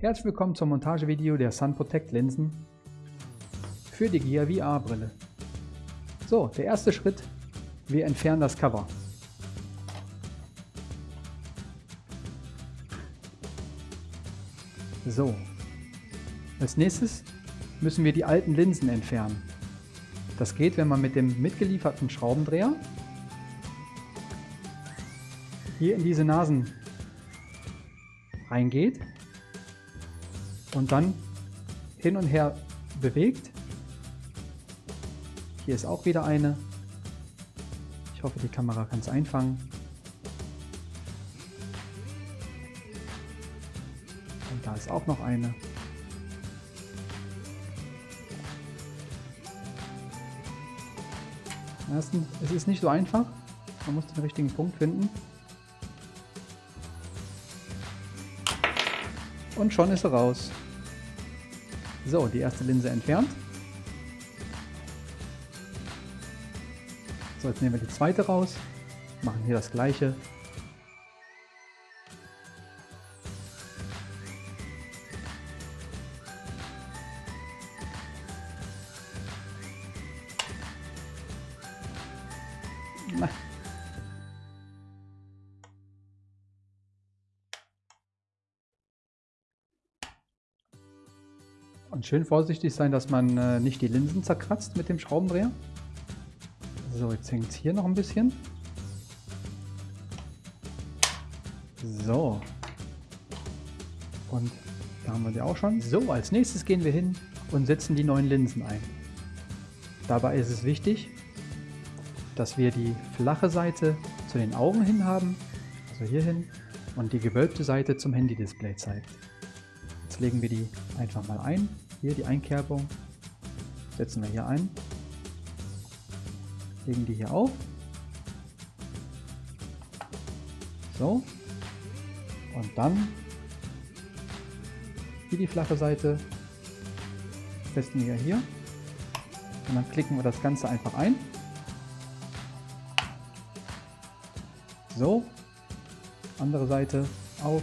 Herzlich willkommen zum Montagevideo der Sun Protect Linsen für die Gear VR Brille. So, der erste Schritt, wir entfernen das Cover. So, als nächstes müssen wir die alten Linsen entfernen. Das geht, wenn man mit dem mitgelieferten Schraubendreher hier in diese Nasen reingeht und dann hin und her bewegt. Hier ist auch wieder eine. Ich hoffe, die Kamera kann es einfangen. Und da ist auch noch eine. Erstens, es ist nicht so einfach. Man muss den richtigen Punkt finden. Und schon ist er raus. So, die erste Linse entfernt. So, jetzt nehmen wir die zweite raus, machen hier das gleiche. Na. Und schön vorsichtig sein, dass man äh, nicht die Linsen zerkratzt mit dem Schraubendreher. So, jetzt hängt es hier noch ein bisschen. So. Und da haben wir die auch schon. So, als nächstes gehen wir hin und setzen die neuen Linsen ein. Dabei ist es wichtig, dass wir die flache Seite zu den Augen hin haben, also hier hin, und die gewölbte Seite zum Handy-Display zeigt. Jetzt legen wir die einfach mal ein. Hier die Einkerbung setzen wir hier ein. Legen die hier auf. So. Und dann hier die flache Seite festen wir hier. Und dann klicken wir das Ganze einfach ein. So. Andere Seite auch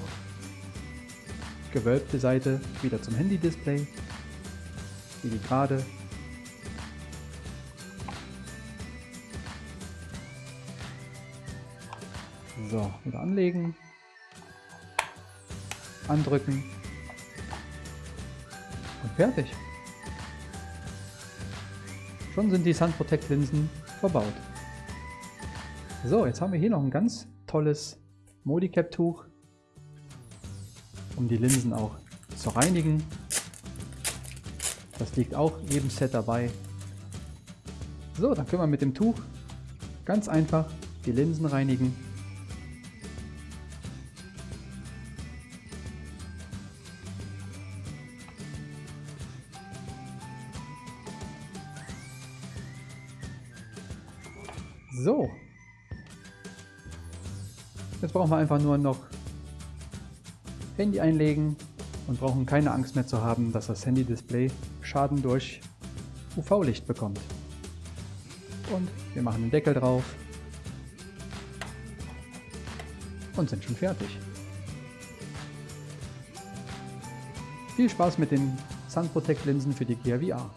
gewölbte Seite wieder zum Handy-Display, wie die gerade. So, wieder anlegen, andrücken und fertig. Schon sind die Sun Protect Linsen verbaut. So, jetzt haben wir hier noch ein ganz tolles Modicap Tuch um die Linsen auch zu reinigen. Das liegt auch jedem Set dabei. So, dann können wir mit dem Tuch ganz einfach die Linsen reinigen. So. Jetzt brauchen wir einfach nur noch Handy einlegen und brauchen keine Angst mehr zu haben, dass das Handy-Display Schaden durch UV-Licht bekommt. Und wir machen den Deckel drauf und sind schon fertig. Viel Spaß mit den Sun Protect Linsen für die Gear VR.